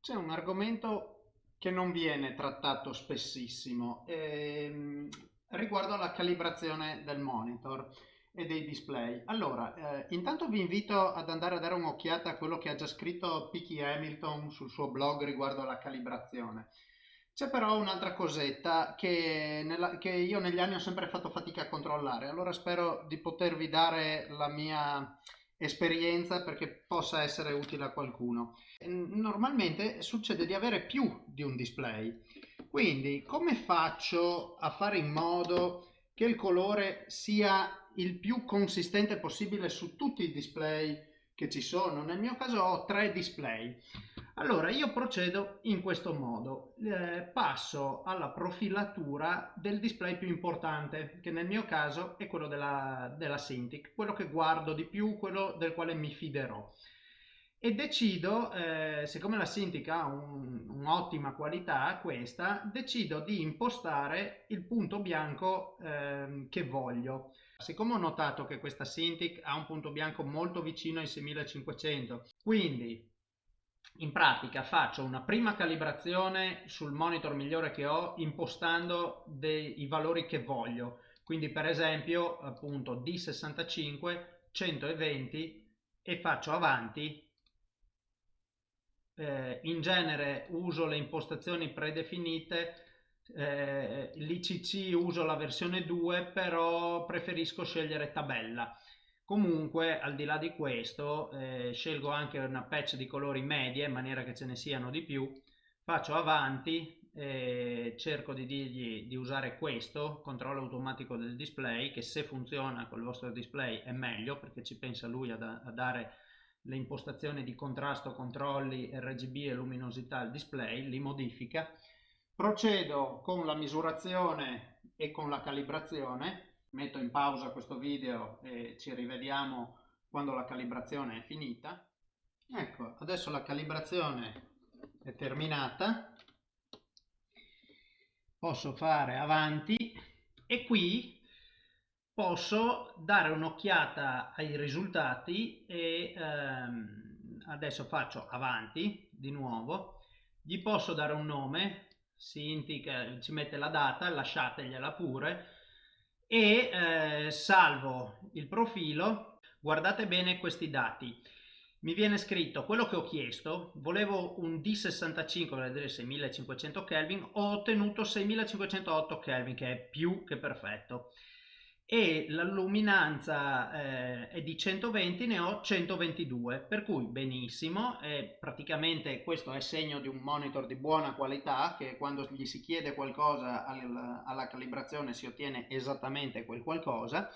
C'è un argomento che non viene trattato spessissimo ehm, riguardo alla calibrazione del monitor e dei display. Allora, eh, intanto vi invito ad andare a dare un'occhiata a quello che ha già scritto Picky Hamilton sul suo blog riguardo alla calibrazione. C'è però un'altra cosetta che, nella, che, io negli anni ho sempre fatto fatica a controllare, allora spero di potervi dare la mia esperienza perché possa essere utile a qualcuno. Normalmente succede di avere più di un display, quindi come faccio a fare in modo che il colore sia il più consistente possibile su tutti i display che ci sono? Nel mio caso ho tre display. Allora io procedo in questo modo, eh, passo alla profilatura del display più importante che nel mio caso è quello della, della Cintiq, quello che guardo di più, quello del quale mi fiderò e decido, eh, siccome la Cintiq ha un'ottima un qualità questa, decido di impostare il punto bianco eh, che voglio. Siccome ho notato che questa Cintiq ha un punto bianco molto vicino ai 6500, quindi in pratica faccio una prima calibrazione sul monitor migliore che ho impostando dei, i valori che voglio. Quindi per esempio appunto D65 120 e faccio avanti. Eh, in genere uso le impostazioni predefinite eh, l'ICC uso la versione 2 però preferisco scegliere tabella Comunque, al di là di questo, eh, scelgo anche una patch di colori medie in maniera che ce ne siano di più. Faccio avanti, eh, cerco di dirgli di usare questo, controllo automatico del display, che se funziona col vostro display è meglio perché ci pensa lui a, da, a dare le impostazioni di contrasto, controlli, RGB e luminosità al display, li modifica. Procedo con la misurazione e con la calibrazione metto in pausa questo video e ci rivediamo quando la calibrazione è finita. Ecco, adesso la calibrazione è terminata. Posso fare avanti e qui posso dare un'occhiata ai risultati e ehm, adesso faccio avanti di nuovo. Gli posso dare un nome, si indica, ci mette la data, lasciategliela pure e eh, salvo il profilo guardate bene questi dati. Mi viene scritto quello che ho chiesto volevo un D65 per vedere 6500 Kelvin ho ottenuto 6508 Kelvin che è più che perfetto e la luminanza eh, è di 120 ne ho 122 per cui benissimo eh, praticamente questo è segno di un monitor di buona qualità che quando gli si chiede qualcosa al, alla calibrazione si ottiene esattamente quel qualcosa.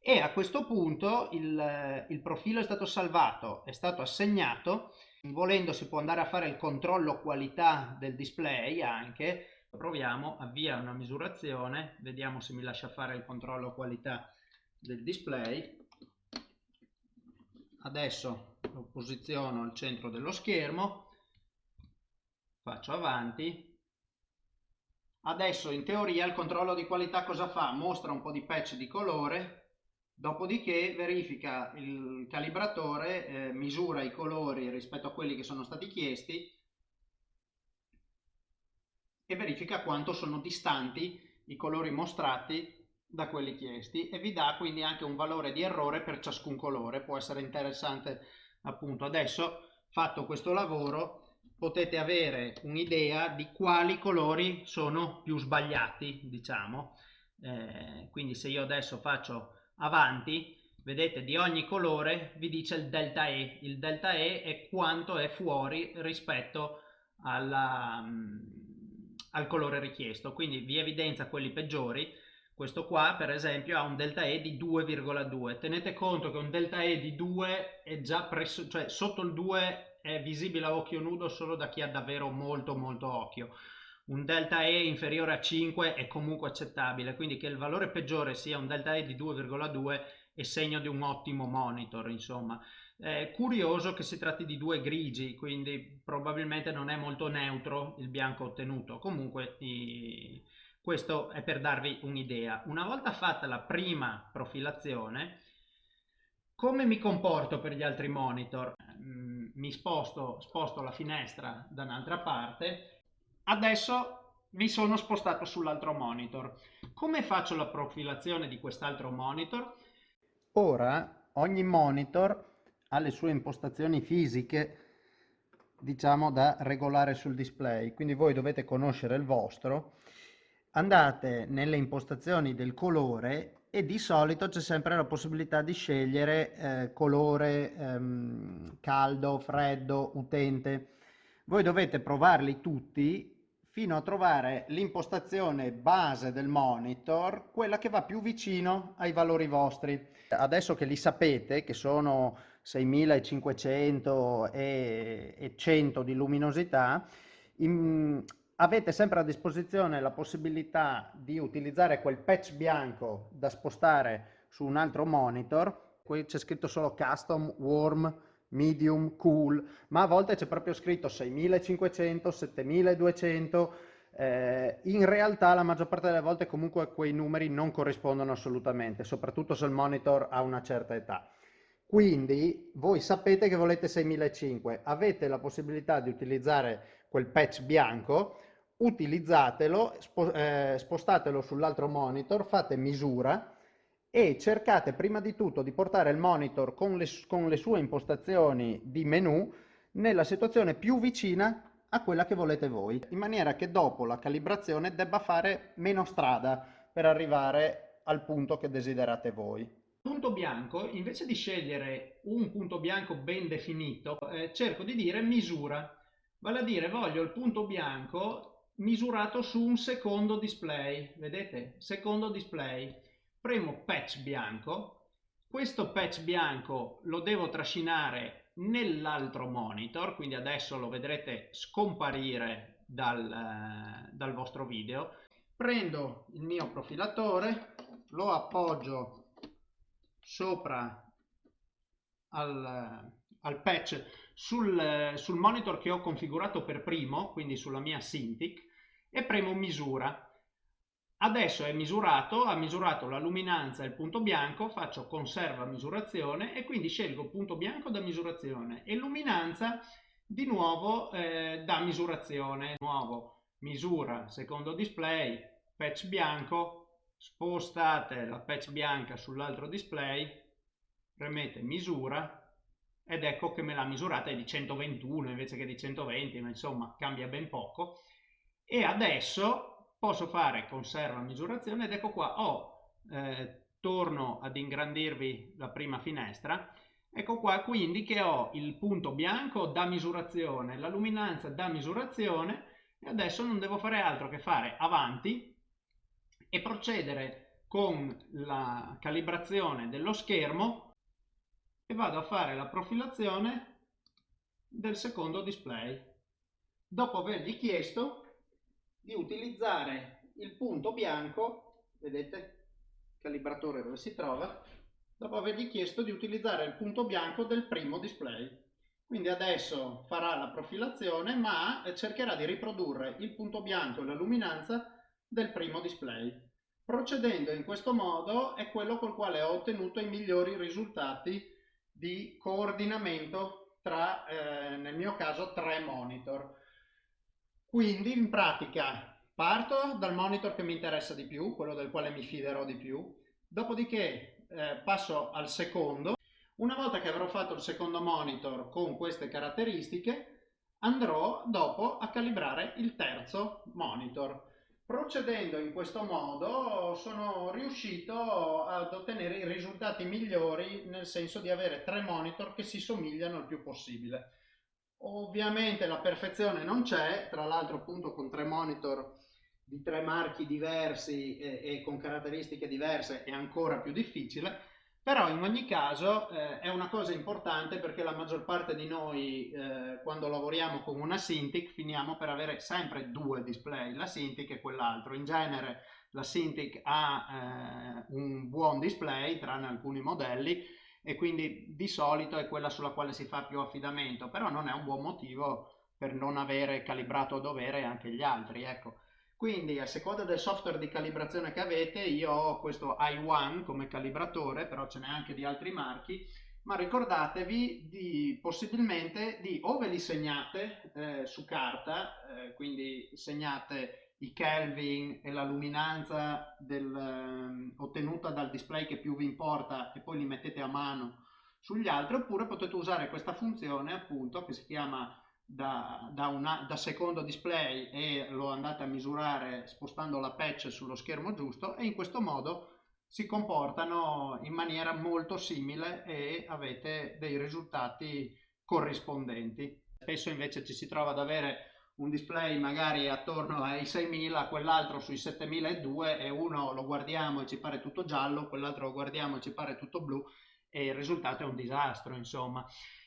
E a questo punto il, il profilo è stato salvato è stato assegnato. Volendo si può andare a fare il controllo qualità del display anche proviamo, avvia una misurazione, vediamo se mi lascia fare il controllo qualità del display. Adesso lo posiziono al centro dello schermo, faccio avanti. Adesso in teoria il controllo di qualità cosa fa? Mostra un po' di patch di colore, dopodiché verifica il calibratore, eh, misura i colori rispetto a quelli che sono stati chiesti e verifica quanto sono distanti i colori mostrati da quelli chiesti e vi dà quindi anche un valore di errore per ciascun colore. Può essere interessante appunto. Adesso fatto questo lavoro potete avere un'idea di quali colori sono più sbagliati diciamo. Eh, quindi se io adesso faccio avanti vedete di ogni colore vi dice il delta E. Il delta E è quanto è fuori rispetto alla al colore richiesto, quindi vi evidenzia quelli peggiori. Questo qua per esempio ha un delta E di 2,2. Tenete conto che un delta E di 2 è già presso, cioè sotto il 2 è visibile a occhio nudo solo da chi ha davvero molto molto occhio. Un delta E inferiore a 5 è comunque accettabile, quindi che il valore peggiore sia un delta E di 2,2 è segno di un ottimo monitor, insomma. È curioso che si tratti di due grigi, quindi probabilmente non è molto neutro il bianco ottenuto. Comunque i... questo è per darvi un'idea. Una volta fatta la prima profilazione, Come mi comporto per gli altri monitor? Mm, mi sposto, sposto la finestra da un'altra parte. Adesso mi sono spostato sull'altro monitor. Come faccio la profilazione di quest'altro monitor? Ora ogni monitor ha le sue impostazioni fisiche diciamo da regolare sul display quindi voi dovete conoscere il vostro andate nelle impostazioni del colore e di solito c'è sempre la possibilità di scegliere eh, colore ehm, caldo, freddo, utente. Voi dovete provarli tutti fino a trovare l'impostazione base del monitor, quella che va più vicino ai valori vostri. Adesso che li sapete, che sono 6500 e, e 100 di luminosità, in, avete sempre a disposizione la possibilità di utilizzare quel patch bianco da spostare su un altro monitor. Qui c'è scritto solo custom, warm, medium, cool, ma a volte c'è proprio scritto 6500, 7200. Eh, in realtà la maggior parte delle volte comunque quei numeri non corrispondono assolutamente, soprattutto se il monitor ha una certa età. Quindi voi sapete che volete 6500, avete la possibilità di utilizzare quel patch bianco utilizzatelo, eh, spostatelo sull'altro monitor, fate misura e cercate prima di tutto di portare il monitor con le, con le sue impostazioni di menu nella situazione più vicina a quella che volete voi, in maniera che dopo la calibrazione debba fare meno strada per arrivare al punto che desiderate voi. Punto bianco, invece di scegliere un punto bianco ben definito, eh, cerco di dire misura, vale a dire voglio il punto bianco misurato su un secondo display, vedete? Secondo display. Premo patch bianco, questo patch bianco lo devo trascinare nell'altro monitor, quindi adesso lo vedrete scomparire dal, eh, dal vostro video. Prendo il mio profilatore, lo appoggio sopra al, al patch sul, sul monitor che ho configurato per primo, quindi sulla mia Cintiq, e premo misura. Adesso è misurato, ha misurato la luminanza e il punto bianco, faccio conserva misurazione e quindi scelgo punto bianco da misurazione e luminanza di nuovo eh, da misurazione. Nuovo misura secondo display, patch bianco, spostate la patch bianca sull'altro display, premete misura ed ecco che me l'ha misurata è di 121 invece che di 120, ma insomma cambia ben poco e adesso posso fare conserva misurazione ed ecco qua ho eh, torno ad ingrandirvi la prima finestra. Ecco qua quindi che ho il punto bianco da misurazione la luminanza da misurazione e adesso non devo fare altro che fare avanti e procedere con la calibrazione dello schermo e vado a fare la profilazione del secondo display. Dopo avergli chiesto di utilizzare il punto bianco, vedete, calibratore dove si trova, dopo avergli chiesto di utilizzare il punto bianco del primo display. Quindi adesso farà la profilazione ma cercherà di riprodurre il punto bianco e la luminanza del primo display. Procedendo in questo modo è quello col quale ho ottenuto i migliori risultati di coordinamento tra, eh, nel mio caso, tre monitor. Quindi in pratica parto dal monitor che mi interessa di più, quello del quale mi fiderò di più, dopodiché eh, passo al secondo. Una volta che avrò fatto il secondo monitor con queste caratteristiche, andrò dopo a calibrare il terzo monitor. Procedendo in questo modo sono riuscito ad ottenere i risultati migliori nel senso di avere tre monitor che si somigliano il più possibile. Ovviamente la perfezione non c'è, tra l'altro appunto con tre monitor di tre marchi diversi e, e, con caratteristiche diverse è ancora più difficile, però in ogni caso eh, è una cosa importante perché la maggior parte di noi eh, quando lavoriamo con una Cintiq finiamo per avere sempre due display, la Cintiq e quell'altro. In genere la Cintiq ha eh, un buon display tranne alcuni modelli e quindi di solito è quella sulla quale si fa più affidamento, però non è un buon motivo per non avere calibrato a dovere anche gli altri, ecco. Quindi a seconda del software di calibrazione che avete, io ho questo i1 come calibratore, però ce n'è anche di altri marchi, ma ricordatevi di possibilmente di o ve li segnate eh, su carta, eh, quindi segnate i Kelvin e la luminanza del, eh, ottenuta dal display che più vi importa e poi li mettete a mano sugli altri, oppure potete usare questa funzione appunto che si chiama da, da, una, da secondo display e lo andate a misurare spostando la patch sullo schermo giusto e in questo modo si comportano in maniera molto simile e avete dei risultati corrispondenti. Spesso invece ci si trova ad avere un display magari attorno ai 6000, quell'altro sui 7002 e uno lo guardiamo e ci pare tutto giallo, quell'altro lo guardiamo e ci pare tutto blu e il risultato è un disastro, insomma.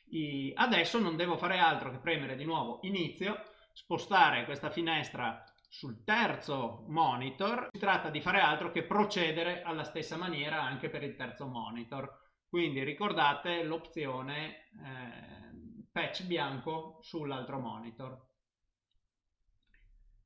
I... Adesso non devo fare altro che premere di nuovo inizio, spostare questa finestra sul terzo monitor si tratta di fare altro che procedere alla stessa maniera anche per il terzo monitor. Quindi ricordate l'opzione eh, patch bianco sull'altro monitor.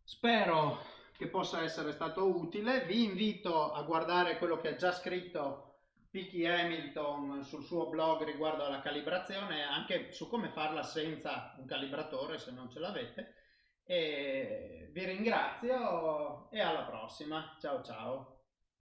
Spero che possa essere stato utile. Vi invito a guardare quello che ha già scritto Picky Hamilton sul suo blog riguardo alla calibrazione, anche su come farla senza un calibratore se non ce l'avete e vi ringrazio e alla prossima. Ciao ciao.